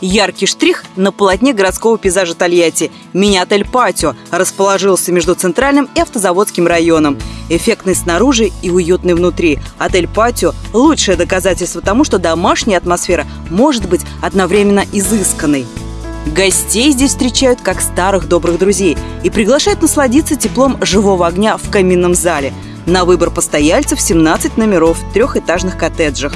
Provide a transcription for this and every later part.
Яркий штрих на полотне городского пейзажа Тольятти. Мини-отель «Патио» расположился между центральным и автозаводским районом. Эффектный снаружи и уютный внутри. Отель «Патио» – лучшее доказательство тому, что домашняя атмосфера может быть одновременно изысканной. Гостей здесь встречают как старых добрых друзей и приглашают насладиться теплом живого огня в каминном зале. На выбор постояльцев 17 номеров в трехэтажных коттеджах.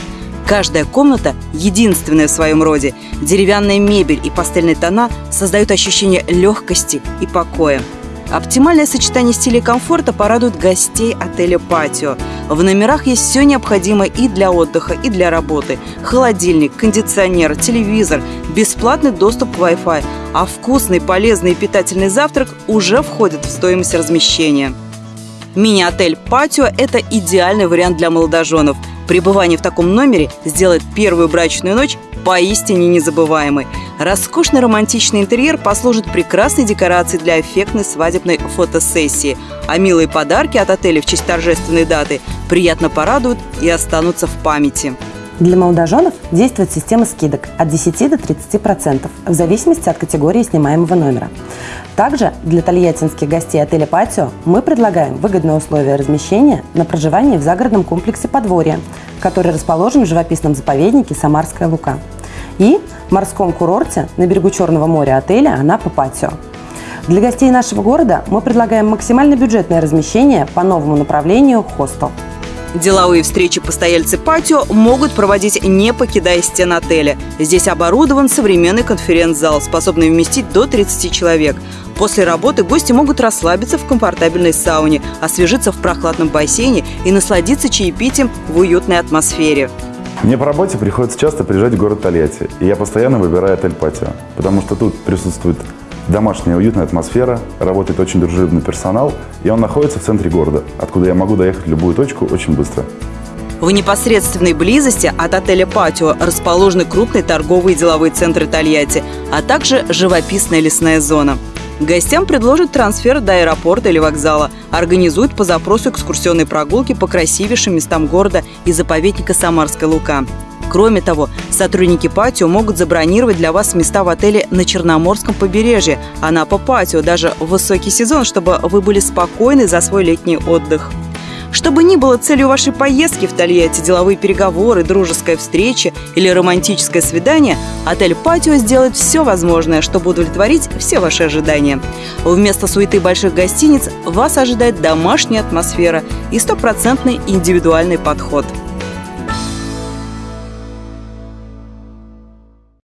Каждая комната единственная в своем роде. Деревянная мебель и пастельные тона создают ощущение легкости и покоя. Оптимальное сочетание стиля и комфорта порадует гостей отеля «Патио». В номерах есть все необходимое и для отдыха, и для работы. Холодильник, кондиционер, телевизор, бесплатный доступ к Wi-Fi, а вкусный, полезный и питательный завтрак уже входит в стоимость размещения. Мини-отель «Патио» – это идеальный вариант для молодоженов. Пребывание в таком номере сделает первую брачную ночь поистине незабываемой. Роскошный романтичный интерьер послужит прекрасной декорацией для эффектной свадебной фотосессии, а милые подарки от отеля в честь торжественной даты приятно порадуют и останутся в памяти. Для молодоженов действует система скидок от 10 до 30% в зависимости от категории снимаемого номера. Также для тольяттинских гостей отеля «Патио» мы предлагаем выгодные условия размещения на проживании в загородном комплексе «Подворье», который расположен в живописном заповеднике «Самарская Лука» и морском курорте на берегу Черного моря отеля «Анапа Патио». Для гостей нашего города мы предлагаем максимально бюджетное размещение по новому направлению «Хостел». Деловые встречи постояльцы патио могут проводить, не покидая стен отеля. Здесь оборудован современный конференц-зал, способный вместить до 30 человек. После работы гости могут расслабиться в комфортабельной сауне, освежиться в прохладном бассейне и насладиться чаепитием в уютной атмосфере. Мне по работе приходится часто приезжать в город Тольятти, и я постоянно выбираю отель «Патио», потому что тут присутствует домашняя уютная атмосфера, работает очень дружелюбный персонал, и он находится в центре города, откуда я могу доехать в любую точку очень быстро. В непосредственной близости от отеля «Патио» расположены крупные торговые и деловые центры Тольятти, а также живописная лесная зона. Гостям предложат трансфер до аэропорта или вокзала, организуют по запросу экскурсионные прогулки по красивейшим местам города и заповедника Самарская Лука. Кроме того, сотрудники патио могут забронировать для вас места в отеле на Черноморском побережье, Анапа Патио, даже в высокий сезон, чтобы вы были спокойны за свой летний отдых. Чтобы ни было целью вашей поездки в Тольятти, деловые переговоры, дружеская встреча или романтическое свидание, отель «Патио» сделает все возможное, чтобы удовлетворить все ваши ожидания. Вместо суеты больших гостиниц вас ожидает домашняя атмосфера и стопроцентный индивидуальный подход –